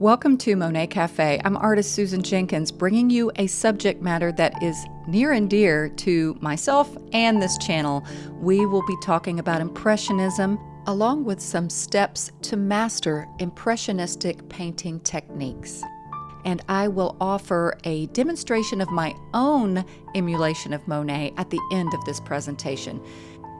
Welcome to Monet Cafe. I'm artist Susan Jenkins, bringing you a subject matter that is near and dear to myself and this channel. We will be talking about Impressionism, along with some steps to master Impressionistic painting techniques. And I will offer a demonstration of my own emulation of Monet at the end of this presentation.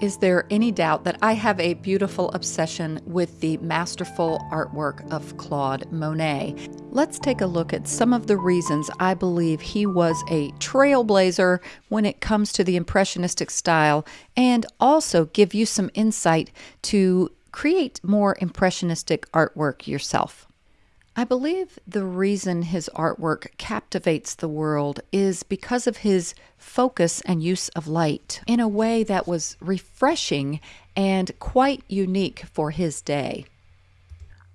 Is there any doubt that I have a beautiful obsession with the masterful artwork of Claude Monet? Let's take a look at some of the reasons I believe he was a trailblazer when it comes to the Impressionistic style and also give you some insight to create more Impressionistic artwork yourself. I believe the reason his artwork captivates the world is because of his focus and use of light in a way that was refreshing and quite unique for his day.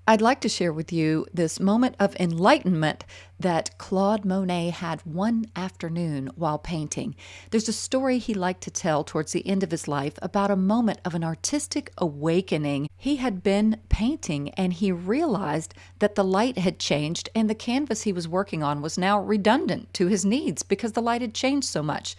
I'd like to share with you this moment of enlightenment that Claude Monet had one afternoon while painting. There's a story he liked to tell towards the end of his life about a moment of an artistic awakening. He had been painting and he realized that the light had changed and the canvas he was working on was now redundant to his needs because the light had changed so much.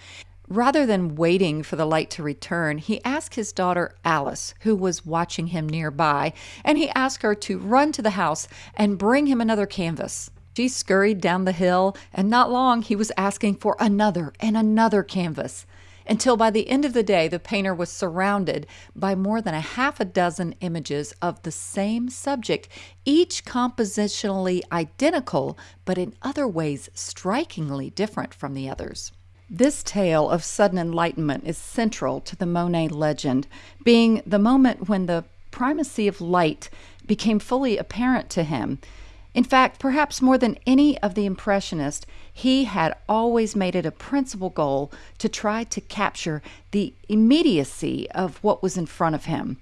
Rather than waiting for the light to return, he asked his daughter Alice, who was watching him nearby, and he asked her to run to the house and bring him another canvas. She scurried down the hill, and not long he was asking for another and another canvas, until by the end of the day the painter was surrounded by more than a half a dozen images of the same subject, each compositionally identical, but in other ways strikingly different from the others. This tale of sudden enlightenment is central to the Monet legend, being the moment when the primacy of light became fully apparent to him. In fact, perhaps more than any of the Impressionists, he had always made it a principal goal to try to capture the immediacy of what was in front of him.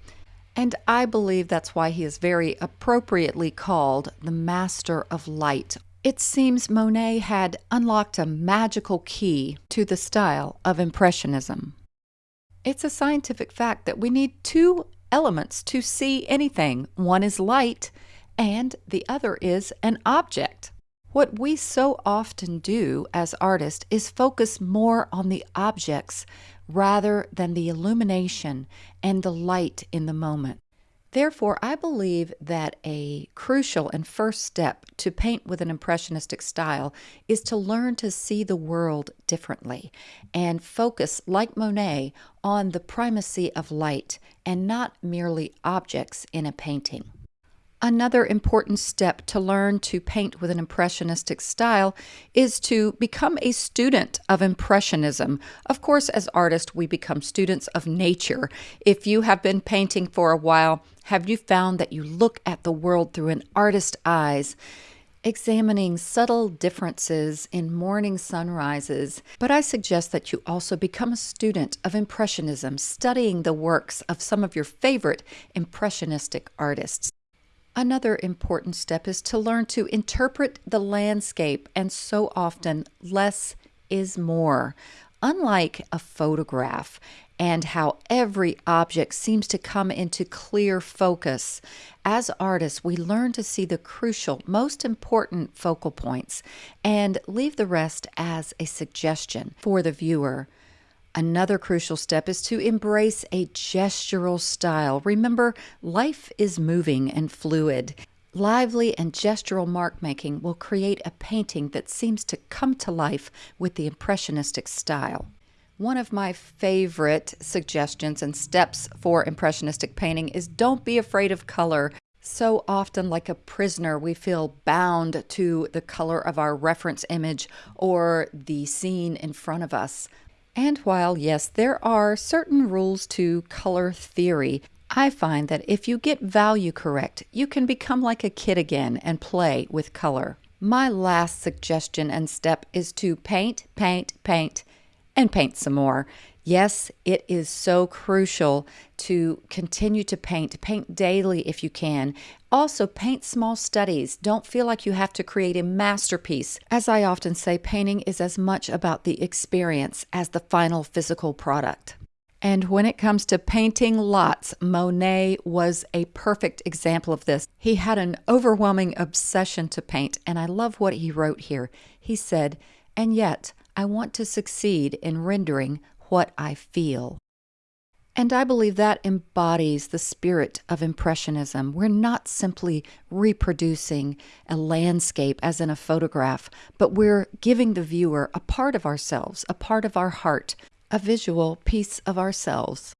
And I believe that's why he is very appropriately called the Master of Light it seems Monet had unlocked a magical key to the style of Impressionism. It's a scientific fact that we need two elements to see anything one is light, and the other is an object. What we so often do as artists is focus more on the objects rather than the illumination and the light in the moment. Therefore, I believe that a crucial and first step to paint with an impressionistic style is to learn to see the world differently and focus, like Monet, on the primacy of light and not merely objects in a painting. Another important step to learn to paint with an Impressionistic style is to become a student of Impressionism. Of course, as artists, we become students of nature. If you have been painting for a while, have you found that you look at the world through an artist's eyes? examining subtle differences in morning sunrises, but I suggest that you also become a student of Impressionism, studying the works of some of your favorite Impressionistic artists. Another important step is to learn to interpret the landscape, and so often, less is more. Unlike a photograph, and how every object seems to come into clear focus. As artists, we learn to see the crucial, most important focal points and leave the rest as a suggestion for the viewer. Another crucial step is to embrace a gestural style. Remember, life is moving and fluid. Lively and gestural mark making will create a painting that seems to come to life with the Impressionistic style. One of my favorite suggestions and steps for Impressionistic painting is don't be afraid of color. So often, like a prisoner, we feel bound to the color of our reference image or the scene in front of us. And while, yes, there are certain rules to color theory, I find that if you get value correct, you can become like a kid again and play with color. My last suggestion and step is to paint, paint, paint, and paint some more. Yes, it is so crucial to continue to paint. Paint daily if you can. Also, paint small studies. Don't feel like you have to create a masterpiece. As I often say, painting is as much about the experience as the final physical product. And when it comes to painting lots, Monet was a perfect example of this. He had an overwhelming obsession to paint, and I love what he wrote here. He said, And yet, I want to succeed in rendering what I feel. And I believe that embodies the spirit of Impressionism. We're not simply reproducing a landscape as in a photograph, but we're giving the viewer a part of ourselves, a part of our heart, a visual piece of ourselves.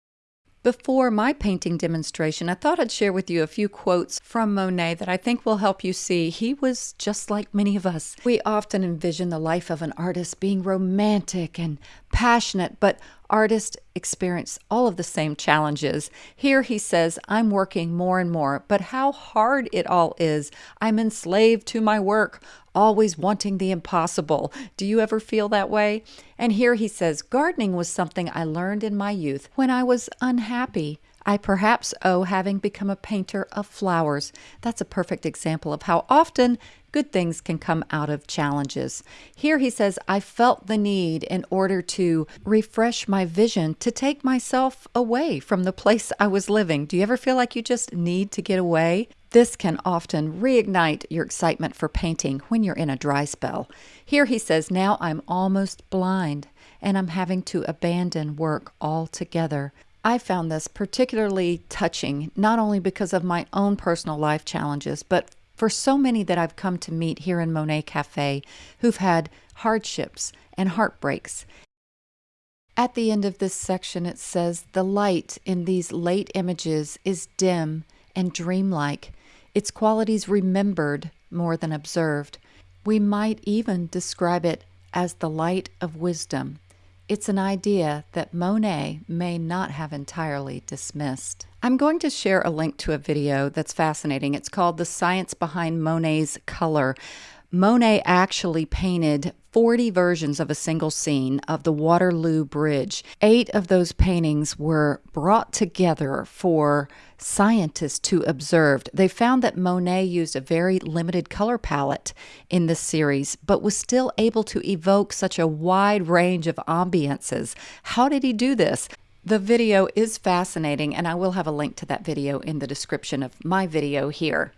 Before my painting demonstration, I thought I'd share with you a few quotes from Monet that I think will help you see he was just like many of us. We often envision the life of an artist being romantic and passionate, but artists experience all of the same challenges. Here he says, I'm working more and more, but how hard it all is. I'm enslaved to my work, always wanting the impossible. Do you ever feel that way? And here he says, gardening was something I learned in my youth when I was unhappy. I perhaps owe having become a painter of flowers. That's a perfect example of how often good things can come out of challenges. Here he says, I felt the need in order to refresh my vision to take myself away from the place I was living. Do you ever feel like you just need to get away? This can often reignite your excitement for painting when you're in a dry spell. Here he says, Now I'm almost blind and I'm having to abandon work altogether. I found this particularly touching, not only because of my own personal life challenges, but for so many that I've come to meet here in Monet Cafe who've had hardships and heartbreaks. At the end of this section, it says, The light in these late images is dim and dreamlike, its qualities remembered more than observed. We might even describe it as the light of wisdom. It's an idea that Monet may not have entirely dismissed. I'm going to share a link to a video that's fascinating. It's called The Science Behind Monet's Color. Monet actually painted 40 versions of a single scene of the Waterloo Bridge. Eight of those paintings were brought together for scientists to observe. They found that Monet used a very limited color palette in this series, but was still able to evoke such a wide range of ambiances. How did he do this? The video is fascinating, and I will have a link to that video in the description of my video here.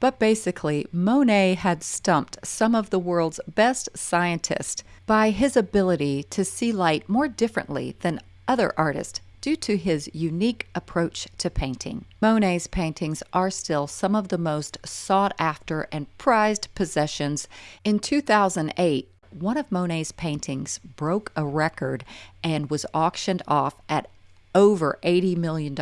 But basically, Monet had stumped some of the world's best scientists by his ability to see light more differently than other artists due to his unique approach to painting. Monet's paintings are still some of the most sought after and prized possessions. In 2008, one of Monet's paintings broke a record and was auctioned off at over $80 million.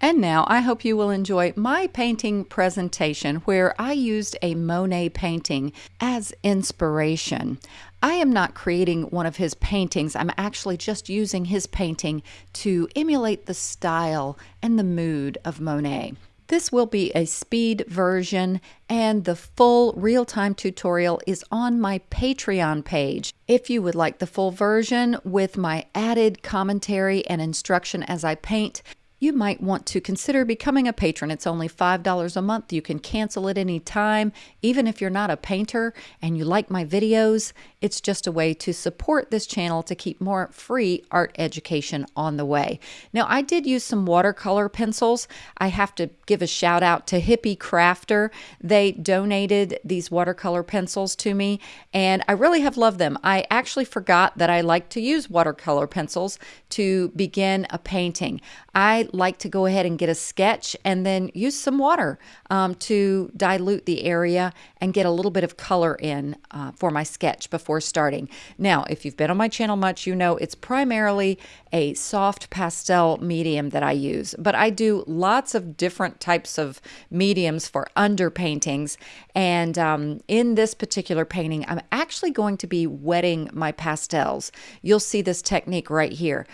And now I hope you will enjoy my painting presentation where I used a Monet painting as inspiration. I am not creating one of his paintings. I'm actually just using his painting to emulate the style and the mood of Monet. This will be a speed version and the full real-time tutorial is on my Patreon page. If you would like the full version with my added commentary and instruction as I paint, you might want to consider becoming a patron. It's only $5 a month. You can cancel at any time. Even if you're not a painter and you like my videos, it's just a way to support this channel to keep more free art education on the way. Now, I did use some watercolor pencils. I have to give a shout out to Hippie Crafter. They donated these watercolor pencils to me, and I really have loved them. I actually forgot that I like to use watercolor pencils to begin a painting. I like to go ahead and get a sketch and then use some water um, to dilute the area and get a little bit of color in uh, for my sketch before starting. Now, if you've been on my channel much, you know it's primarily a soft pastel medium that I use, but I do lots of different types of mediums for underpaintings. And um, in this particular painting, I'm actually going to be wetting my pastels. You'll see this technique right here.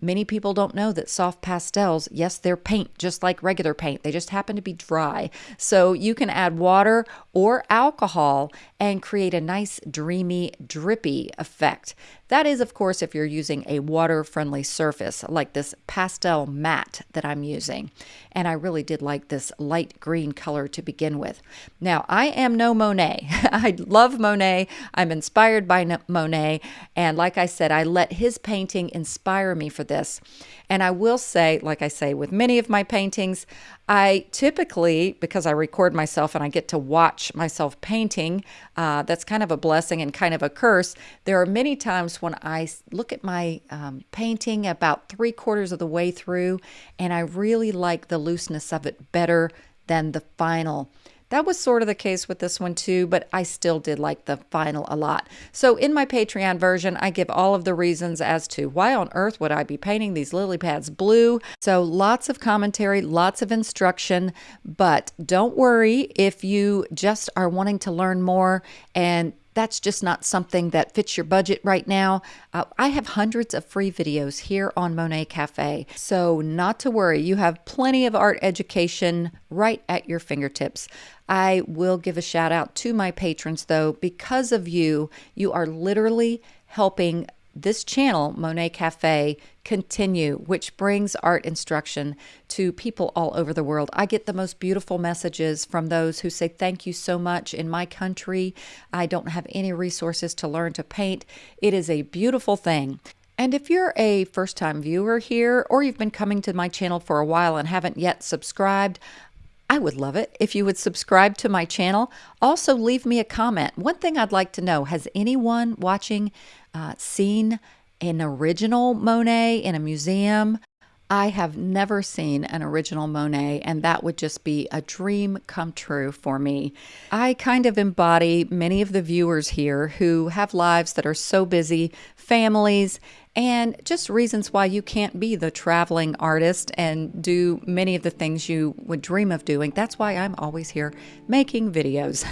Many people don't know that soft pastels, yes, they're paint just like regular paint. They just happen to be dry. So you can add water or alcohol and create a nice dreamy, drippy effect. That is, of course, if you're using a water-friendly surface like this PastelMat that I'm using. And I really did like this light green color to begin with. Now, I am no Monet. I love Monet. I'm inspired by Monet. And like I said, I let his painting inspire me for this. And I will say, like I say, with many of my paintings, I typically, because I record myself and I get to watch myself painting, uh, that's kind of a blessing and kind of a curse. There are many times when I look at my um, painting about three quarters of the way through, and I really like the looseness of it better than the final. That was sort of the case with this one too, but I still did like the final a lot. So in my Patreon version, I give all of the reasons as to why on earth would I be painting these lily pads blue. So lots of commentary, lots of instruction, but don't worry if you just are wanting to learn more and that's just not something that fits your budget right now. Uh, I have hundreds of free videos here on Monet Cafe, so not to worry. You have plenty of art education right at your fingertips. I will give a shout out to my patrons though. Because of you, you are literally helping this channel, Monet Cafe, continue, which brings art instruction to people all over the world. I get the most beautiful messages from those who say, Thank you so much. In my country, I don't have any resources to learn to paint. It is a beautiful thing. And if you're a first time viewer here, or you've been coming to my channel for a while and haven't yet subscribed, I would love it if you would subscribe to my channel. Also, leave me a comment. One thing I'd like to know has anyone watching uh, seen an original Monet in a museum? I have never seen an original Monet, and that would just be a dream come true for me. I kind of embody many of the viewers here who have lives that are so busy, families, and just reasons why you can't be the traveling artist and do many of the things you would dream of doing. That's why I'm always here making videos,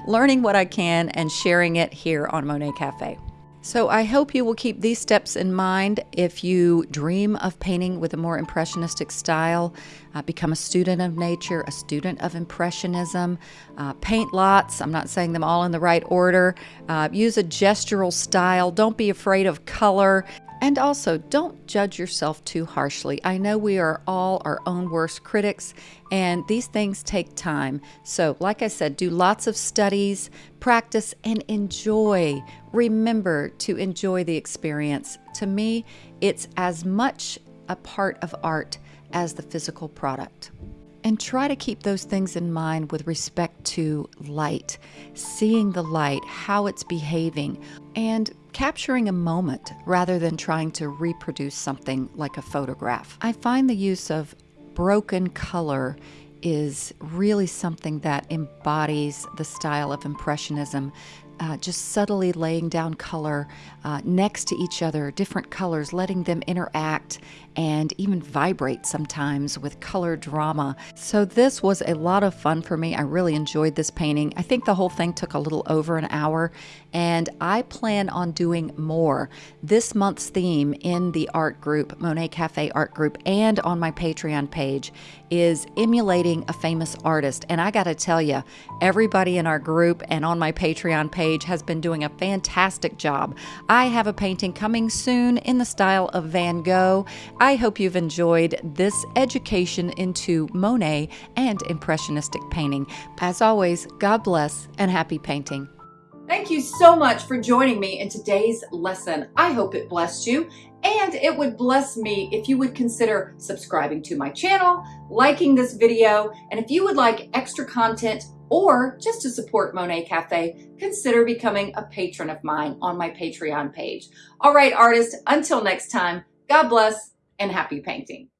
learning what I can and sharing it here on Monet Cafe. So I hope you will keep these steps in mind if you dream of painting with a more impressionistic style. Uh, become a student of nature, a student of impressionism. Uh, paint lots. I'm not saying them all in the right order. Uh, use a gestural style. Don't be afraid of color. And also, don't judge yourself too harshly. I know we are all our own worst critics, and these things take time. So, like I said, do lots of studies, practice, and enjoy. Remember to enjoy the experience. To me, it's as much a part of art as the physical product. And try to keep those things in mind with respect to light, seeing the light, how it's behaving, and capturing a moment rather than trying to reproduce something like a photograph. I find the use of broken color is really something that embodies the style of Impressionism uh, just subtly laying down color uh, next to each other, different colors, letting them interact and even vibrate sometimes with color drama. So this was a lot of fun for me. I really enjoyed this painting. I think the whole thing took a little over an hour and I plan on doing more. This month's theme in the art group, Monet Cafe art group, and on my Patreon page is emulating a famous artist. And I got to tell you, everybody in our group and on my Patreon page has been doing a fantastic job. I have a painting coming soon in the style of Van Gogh. I hope you've enjoyed this education into Monet and Impressionistic painting. As always, God bless and happy painting. Thank you so much for joining me in today's lesson. I hope it blessed you and it would bless me if you would consider subscribing to my channel, liking this video, and if you would like extra content or just to support Monet Cafe, consider becoming a patron of mine on my Patreon page. All right, artists, until next time, God bless and happy painting.